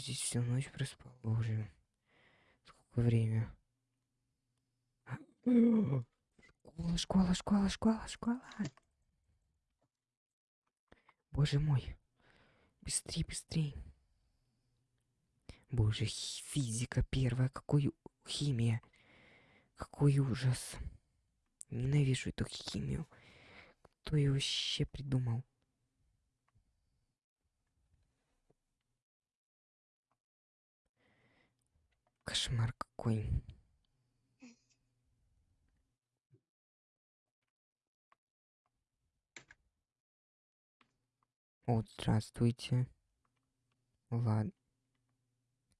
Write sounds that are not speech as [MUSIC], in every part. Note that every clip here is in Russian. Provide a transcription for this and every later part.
здесь всю ночь проспал уже. Сколько время? Школа, школа, школа, школа, школа. Боже мой. Быстрей, быстрей. Боже, физика первая, какой химия. Какой ужас. Ненавижу эту химию. Кто ее вообще придумал? Кошмар какой. Вот, здравствуйте. Ладно.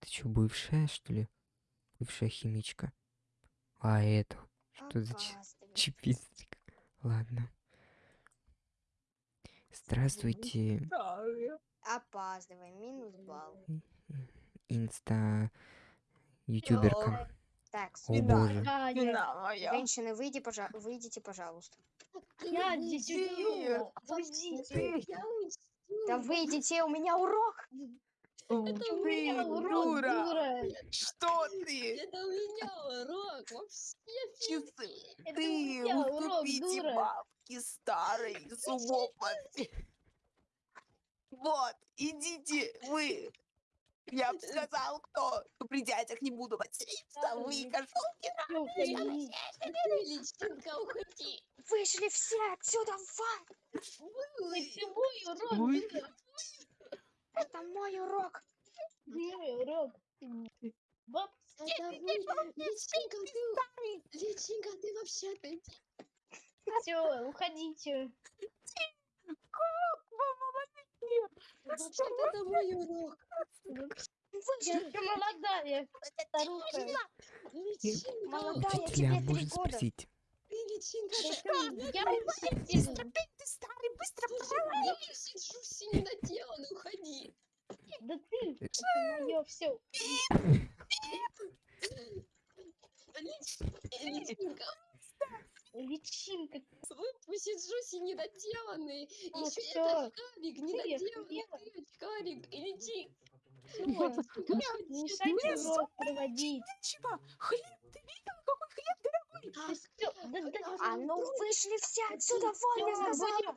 Ты что, бывшая, что ли? Бывшая химичка. А это что за чипистик? Ладно. Здравствуйте, Опаздывай, минус балл. инста ютуберка. Так, О боже. Женщины, выйди, пожа... выйдите, пожалуйста. я. Уйдите. Да выйдите, у меня урок. Это у меня урок, дура. Что ты? Это у меня урок. Вообще Ты уступите бабки старой умом. [LAUGHS] Вот, идите вы. Я бы сказал, кто при дядях не буду материться. Вы кошелки. Ну. Личинка, уходи. Вышли все отсюда вон. Это мой урок. Это мой урок. Мой урок. Баб, Это вы, Личинка, ты... Личинка, ты вообще ты... все, уходите. Вообще-то это мой урок. Ты молодая старуха. Личинка, Молодая, тебе три года. спросить? ты личинка. Я учитель. Ты старый, быстро Я сижу синий наделан, уходи. Да ты, это мое все. Личинка, Личинка. посижу синий это очкарик, не охуела? ты очкарик. И лети. Всё, Не мешайте проводить. Чего? Хлеб, ты видел, какой хлеб дорогой? А ну вышли все отсюда вон, я сказала.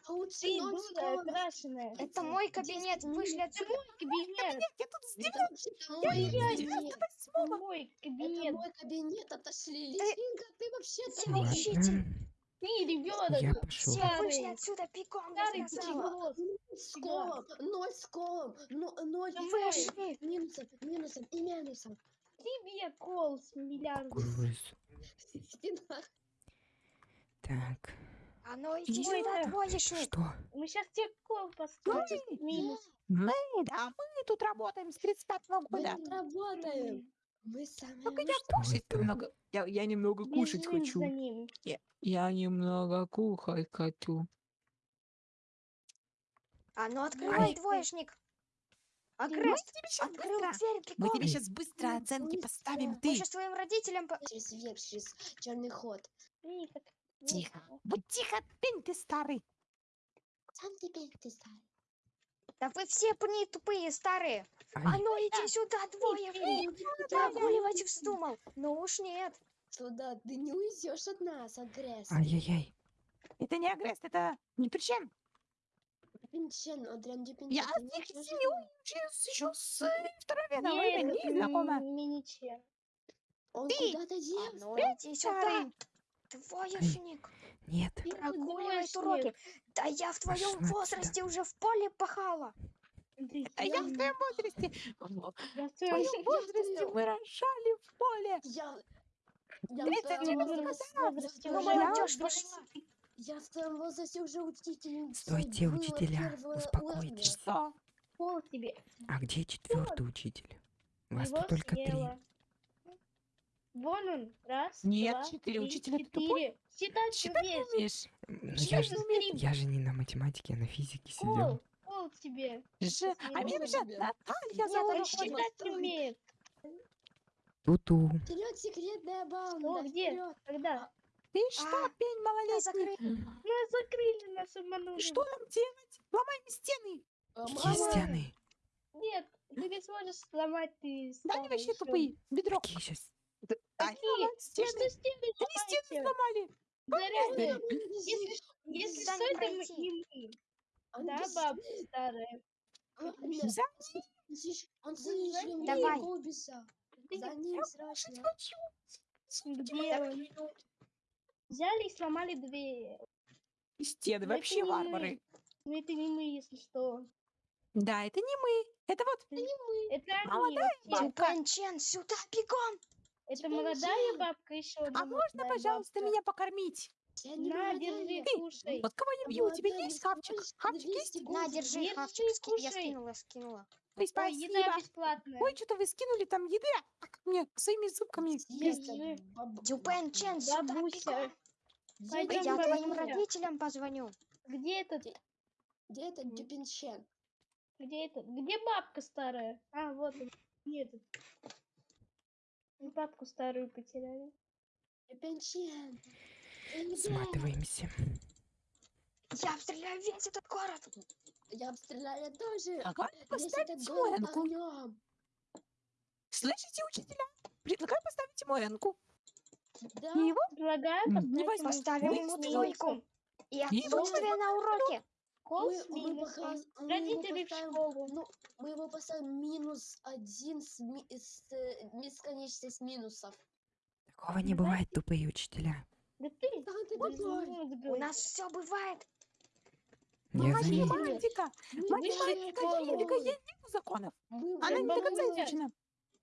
Это мой кабинет, вышли Это отсюда. мой кабинет. Я тут сделал Это вообще-то мой кабинет. Это мой кабинет. отошли. Личинка, ты вообще-то... Ладно. Ты ребенок. Я пошел. Все вышли отсюда бегом, я Старый сказала. С колом, ноль с колом, но- ноль Вышли. минусом, минусом и минусом. Тебе кол с миллиардом. Так. А ну иди сюда, да. двоечник. Что? Мы сейчас тебе кол поставим. Минус. Мы, да, мы тут работаем с 35 Мы года. тут работаем. Мы самые Только я кушать немного. Я, я немного кушать Бежим хочу. за ним. Я немного кухать хочу. А ну открывай, Ай. двоечник. Тебе сейчас открыл быстро, дверь мы тебе сейчас быстро оценки поставим. всё. Мы Ты сейчас твоим родителям... по- Через вверх, через черный ход. Вот. тихо. Будь тихо, пень ты старый. Сам теперь ты старый. Да вы все не тупые, старые. А ну иди сюда, двоечник. Прогуливать вздумал. Ну уж нет. Туда ты не уйдешь от нас, агресс. ай-яй-яй. Это не агресс, это не причин. Пинчен, Адриан Дюпинчен. Я с не их можешь семьей учусь еще с второй. Нет, Вы не знакомы. миниче. Он Ты! куда-то А делся. ну иди сюда. Двоечник. Нет. Ты двоечник. уроки. Да я в твоем Пошла возрасте уже в поле пахала. А я в твоем возрасте. В я в твоем возрасте мы рожали в поле. Я... Я в Тридцать твоем девять возрасте- возрасте Ну, уже молодежь пошла. Я в твоем возрасте уже учительницей Стойте, учителя, успокойтесь. уровня. Что? Пол тебе. А где четвертый учитель? Вас тут только три. Вон он. Раз, Нет, два, четыре. три, Учитель, ты тупой? четыре. Считать Считать не умеешь. Ну, я, же, ты я же не на математике, а на физике сидел. Пол. Пол тебе. Ж- А не меня могу же. Наталья Нет, зовут. он Что? считать умеет. Туту. Вперед, секретная банда! Что, где? вперед! Когда? Ты что, А, пень малолетний? Нас закрыли, нас обманули. Что нам делать? Ломаем стены. А, Какие стены? Нет, Ты не сможешь сломать, ты Да они вообще тупые. Бедро. Какие сейчас? Ай, Какие? стены. Что стены Они стены сломали. Зарядные. Если- Если, если Туда что, не это мы, не мы. Он Да, бабка старая. А, Это нет, За он слиш- Он слишком Давай. За не- ним страшно. Взяли и сломали дверь. И Стены это вообще не мы. варвары. Ну это не мы, если что. Да, это не мы. Это вот Это они. Молодая вообще. Тюпен Чен, сюда бегом! Это молодая бабка еще. А можно, пожалуйста, меня покормить? Я не На, держи, кушай. Вот кого я бью? У тебя есть хавчик? Хавчик 200 есть? На, держи, хавчик, я скинула, скинула. Ой, Ой, еда спасибо. бесплатная. Ой, что-то вы скинули там еды. А как мне своими зубками Тюпен Чен, сюда! Пойдем, Я твоим родителям позвоню. Где этот? Где этот Дюпинчен? Где этот? Где бабка старая? А, вот он. Где этот? Мы Бабку старую потеряли. Сматываемся. Я обстреляю весь этот город! Я обстреляю тоже. Этот город Моэнку. Слышите, учителя? Предлагаю поставить Моэнку. Да. И его Предлагаю поставить возьму. Поставим ему с двойку. И отсутствие на уроке. Кол Мы, с мы, показ- мы его Родители в поставим- школу. Ну, мы его поставим минус один с, ми- с э, бесконечность минусов. Такого не бывает, тупые учителя. Да ты Да ты тупой. мозга. У нас все бывает. Я ним. математика. Математика, школу. есть нету законов. Мы Она не до конца изучена.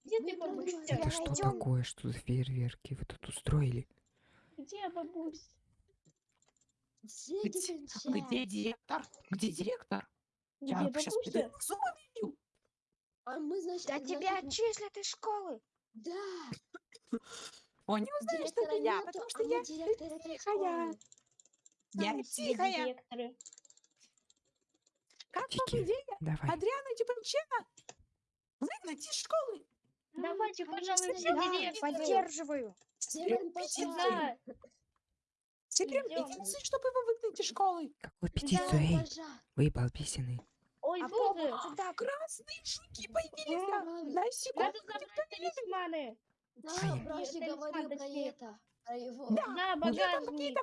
Ты, Это что такое? Что за фейерверки вы тут устроили? Где бабусь? Где Где, где директор? Где директор? Где Я сейчас бабуся? зубы бью. А мы, значит, Да значит, тебя отчислят из школы. Да. Он не узнает, что это я, потому что я тихая. Я тихая. Как Тики. вам идея? Давай. Адриана Дюпенчена выгнать из школы. Давайте, конечно, пожалуй, все Да, поддерживаю. Сделаем Петицию. Идём. петицию, чтобы его выгнать из школы. Какую петицию, эй? Выебал писаны. ой, А боже. сюда. Красные жуки появились. Да, да. На секунду. Надо забрать талисманы. Да. Бражник говорил про это. Про его. Да, Да, У нее там багажник.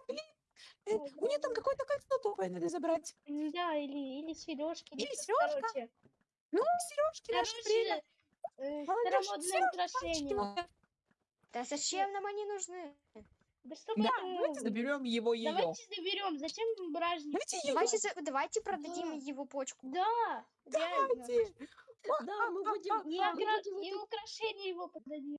э, У нее там какое-то кольцо тупое надо забрать. Да, или, или сережки. Или сережка. Короче, Ну, сережки наше время. э, украшение. мои. Да зачем нам они нужны? Да чтобы... Да, ну, давайте заберем его ее. Давайте заберем. Зачем бражник? Давайте. Давайте, за- давайте продадим Да. его почку. Да. Давайте. Да, мы будем... И, мы огра- будем и украшения его дорого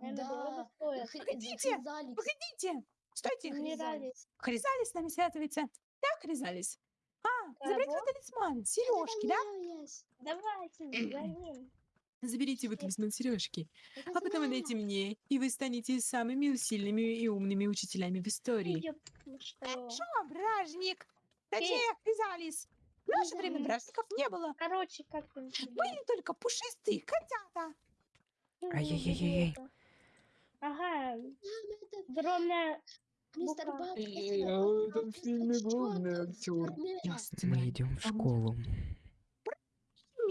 Да. Погодите. Погодите. Стойте. Не Хризаликс. Хризалис с нами связывается. Да, Хризалис. А, заберите Кого? талисман, сережки, да? Давайте, [CLEARS THROAT] за ним. Заберите вы талисман сережки, Это а потом отдайте мне, и вы станете самыми сильными и умными учителями в истории. Что? Бражник? Точнее, Хризалис. В наше время бражников не было. Короче, как там? Были только пушистые котята. Ай-яй-яй-яй. Ага, это огромная мистер это а фильме главный. Ясно. Мы идем в школу.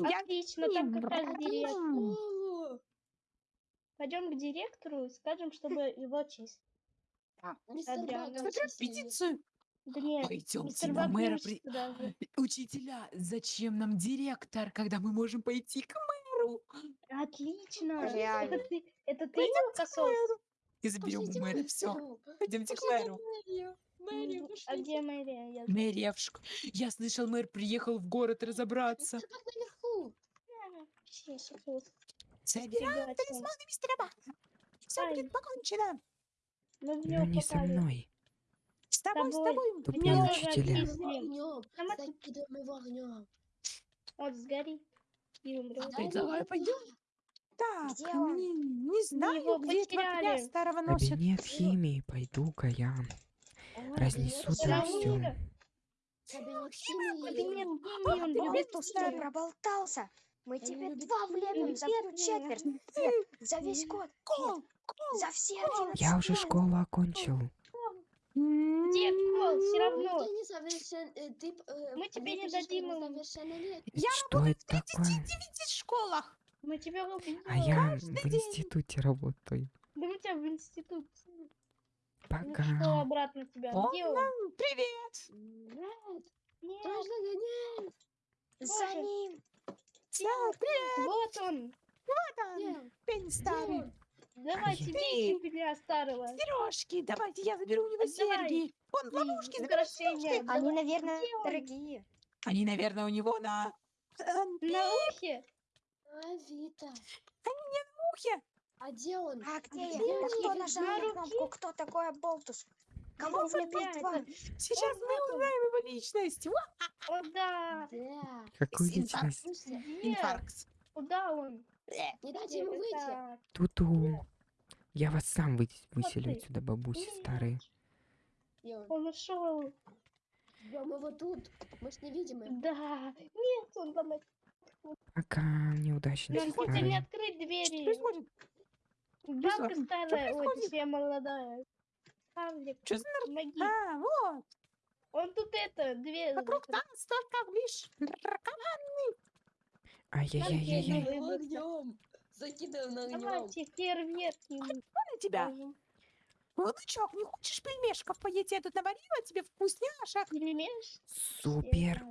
Я Отлично, там как раз директор. Пойдем к директору и скажем, чтобы его честь. Сильный. петицию. Да нет, Пойдемте мистер на мэра. при-. [LAUGHS] Учителя, зачем нам директор, когда мы можем пойти к мэру? Отлично. Реально. Это ты, это ты его к косос? мэру. И заберем у мэра все. Пойдемте к мэру. в мэрию. Мэрию, М, А где мэрия? Я Мэрия в шк- Я слышал, мэр приехал в город разобраться. Ребята. талисманы мистера Бака. Все Ай. будет покончено. Но него не со попали. мной. С тобой, с тобой. Тупые Меня тоже учителя. Огнем. Вот сгорит и умрет. Дай давай ему пойдем. Так, Где он? не, не знаю, его где этого старого носит. Кабинет химии. Пойду-ка я. Ой, Разнесу кабинет там химии. все. Кабинет Кабинет химии. химии, он Ты любит старый. проболтался? Мы тебе два влепим за всю четверть. Нет, за весь год. Кол, Нет, за все 11 Я уже школу окончил. Дед, Кол, все Ну, равно. ты несовершен... э, Ты, э, Мы тебе не дадим им. несовершеннолетний. Что это такое? 39 школах. Мы тебя убьем. А я в день. институте работаю. Да мы тебя в институт. Ну что, Пока. обратно тебя? О, Где он? ну, Привет. Нет, Нет. За Боже. Ним. Да, привет. вот он. Нет, Пень старый. Давайте, Ты- бейте меня старого. Сережки, давайте я заберу у него Давай. серьги. Он в ловушке сережки. Они, наверное, где он? дорогие. Они, наверное, у него на На ухе? А, Вита. ухе. А где он? А где я? где Да он? кто На нажал на кнопку? Кто такой Аболтус? Вот влепил опять. два? Сейчас Он мы вот он. узнаем его личность. О, да. Да. Какую личность? Инфаркт. куда он? Э, не дайте ему выйти. Туту. Я вас сам вы- выселю отсюда, бабуси старые. Он? Он ушел. Ждем его тут. Мы ж видим его. Да. Нет, он там. Пока, неудачницы Нам хотя не открыть Что двери. происходит? Бабка Что старая, точнее молодая. Павлик, Что за помоги. А, вот. Он тут это, дверь. Вокруг нас только лишь ракоманы. Ай-яй-яй-яй-яй. Ой, Его вот огнем. Закидываем на огнем. Давайте фейерверк ему На тебя. положим. Внучок, не хочешь пельмешков поесть? Я тут наварила тебе вкусняшек. Пельмеш? Супер.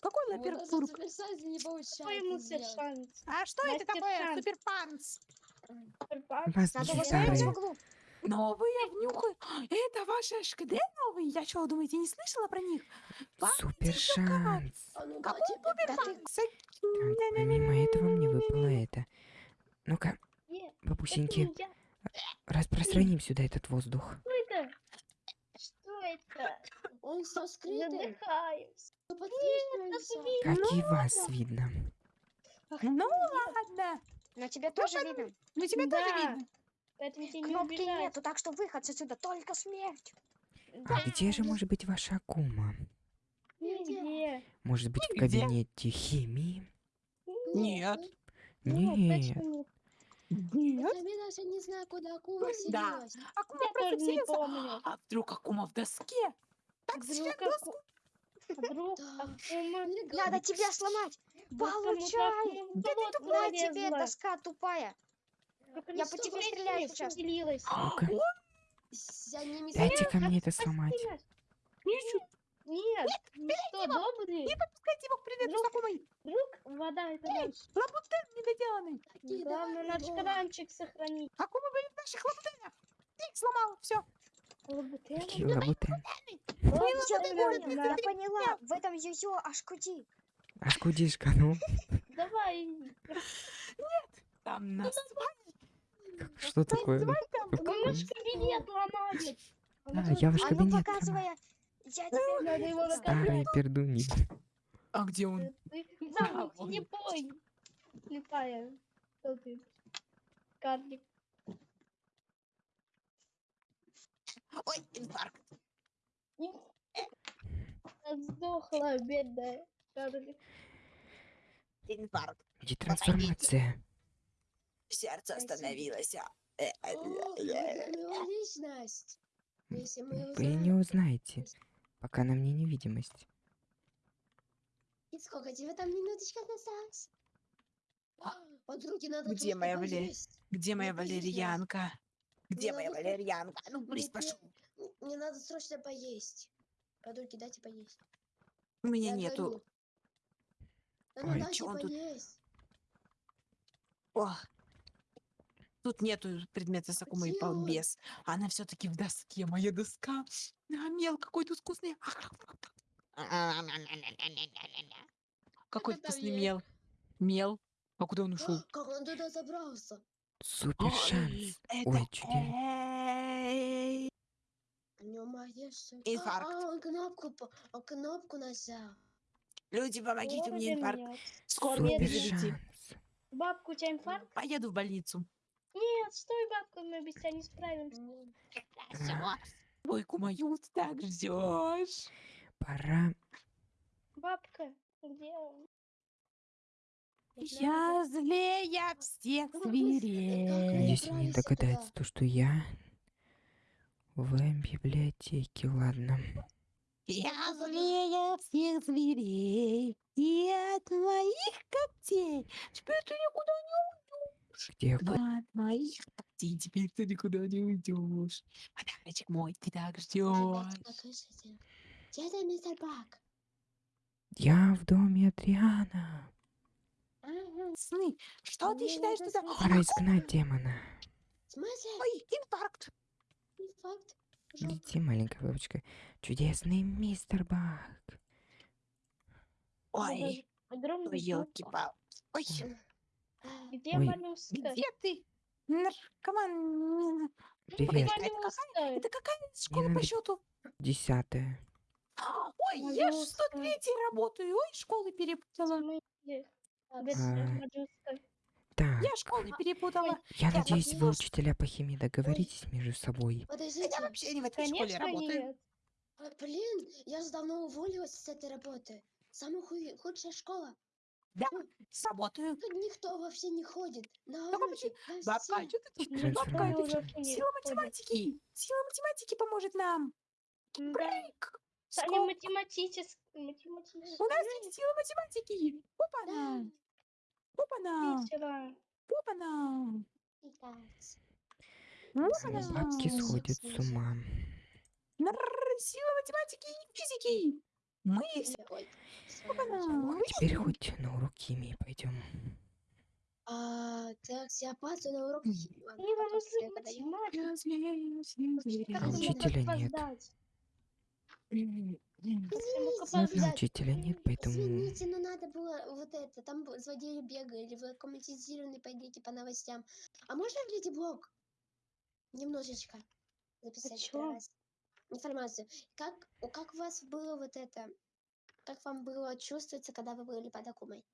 Какой У нас луперпур? суперсайза не получается Какой шанс? А что это Мастер такое? Шанс. Суперпанц. Вас Надо ставить в углу. Новые внюхай. [GASPS] Это ваши ШКД новые? Я что, думаете, не слышала про них? Супер шанс. Какой? Так, помимо этого мне выпало это. Ну-ка, бабусеньки, распространим сюда этот воздух. Что это? Что это? Он. Как и вас видно. Ну ладно. Но тебе тоже видно. Ну тебя тоже видно. Поэтому тебе не Кнопки убежать. нету, так что выход отсюда только смерть. А где же может быть ваша кума? Нигде. Может быть в Где? кабинете химии? Нет. Нет. нет. Нет. Я даже не знаю, куда Акума Да. Акума Я просто тоже не помню. А вдруг Акума в доске? Так Вдруг Аку- Вдруг Да. Акума... Надо тебя сломать. вдруг Получай. Акума в болото На тебе, доска тупая. Я по тебе стреляю сейчас. Ну-ка, ними дайте-ка мне это сломать. Ничего. Нет, вы что, добрый? Не подпускайте его к с Акумой. Вдруг вода это наш. Лабутен недоделанный. Главное давай наш его. кранчик сохранить. Акума были в наших лабутенах. Ты их сломал, все. Лабутен. Какие лабутен. Ладно, Я поняла, на- я поняла. В этом юзё аж куди. Аж кудишка, ну. Давай. Там нас Что такое? Наш кабинет ломали. А, я ваш А ну кабинет сломал. показывай. Я тебе Надо его наказать. Старые пердуни. А где он? Не пой. Слепая. Кто ты? Карлик. Ой, инфаркт. Сдохла, бедная. Карлик. Инфаркт. Где трансформация? Сердце остановилось. а. Э, э, э, личность. Вы не узнаете, пока на мне невидимость. И сколько тебе там минуточка осталось? Подруги, надо Где тут моя Валерия? Где моя валерьянка? Где моя валерьянка? Ну, Мне- пошел. мне- надо срочно поесть. Подруги, дайте поесть. У меня Я нету. Да ну Ой, чё он тут? поесть. О, Тут нету предмета Сакумы и балбес. Она все-таки в доске. Моя доска. А, мел какой тут вкусный. [LAUGHS] Какой Это там вкусный мел. Мел. А куда он ушел? А, Как он туда забрался? Супер шанс. Ой, чудесно. Эй. У него магия что ли? Инфаркт. А, он кнопку, он кнопку нажал. Люди, помогите, Скоро инфаркт. Скоро шанс. Бабка, у тебя инфаркт? Поеду в больницу. Нет, стой, бабка, мы без тебя не справимся. М, Двойку мою ты так ждешь. Пора. Бабка, где он? Я злее всех зверей. Надеюсь, они не добрались сюда? догадаются, то, что я В библиотеке, ладно. Я злее всех зверей, и от моих когтей теперь ты никуда не Где От моих когтей теперь ты никуда не уйдешь. Подарочек мой, ты так ждешь. Где мистер Бак? Я в доме Адриана. Сны, что ты считаешь, что это? Пора изгнать демона. В смысле? Ой, инфаркт. Жопа. Иди, маленькая бабочка. Чудесный мистер Бак. Ой, Огромный елки жопа. пал Ой, Где Ой. моллюска? где ты? Наркоман. Привет. Это какая, это какая школа по счету? Десятая. Ой, я Моллюска. 103 работаю. Ой, школы перепутала. А. моллюска? Так, Я школы перепутала. я я надеюсь, вы, учителя по химии, договоритесь между собой. Подождите. Я вообще не в этой школе работаю. нет. А, Блин, я же давно уволилась с этой работы. Самая худшая школа. Работаю. Тут никто вообще не ходит. На Только Бабка, что ты тут? Бабка, это уже сила математики. Сила математики поможет нам. Да. Брейк. Математический. математический. У нас есть сила математики. Опа-на. Да, Опа-на. Опа-на. Опа-на. Бабки сходят с ума. Сила математики и физики. Мы. Теперь хоть на урок химии пойдем. А, так, я опаздываю на урок химии. А учителя нет. Ну, опоздать. учителя нет, поэтому... Извините, но надо было вот это, там злодеи бегали, вы комментизированы по идее по новостям. А можно в Леди Блок немножечко записать чё? Информацию? Как, у- как у вас было вот это, как вам было чувствоваться, когда вы были под Акумой?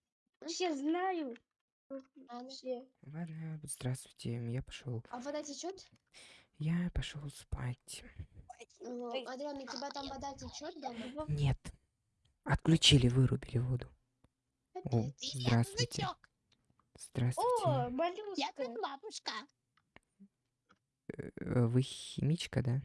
Вообще знаю. Ладно. Ладно, здравствуйте, я пошел. А вода течет? Я пошел спать. Ну, Адриан, у тебя там вода течет дома? Нет. Отключили, вырубили воду. О, здравствуйте. Здравствуйте. О, Я моллюска. тут бабушка. Э, Вы химичка, да?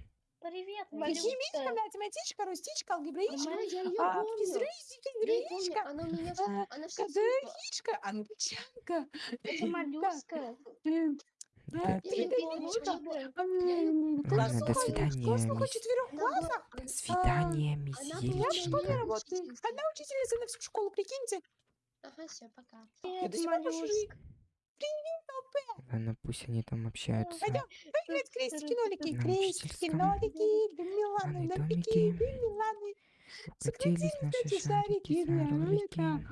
Привет, Химичка, моллюска. математичка, рустичка, алгебраичка. А, я ее А, помню. помню, физричка. она у меня, а, она все Кадыхичка, англичанка. Это моллюска. М, Да. а, Я её Тридевичка. помню. М, Ладно, до свидания, мисс. До свидания, она работаю. Личинка. Одна учительница на всю школу, прикиньте. Ага, все, пока. Я Привет. Ладно, пусть они там общаются. Пойдем, в крестики, нолики, крестики, нолики, Миланы, две Миланы. Укатились наши шарики шарики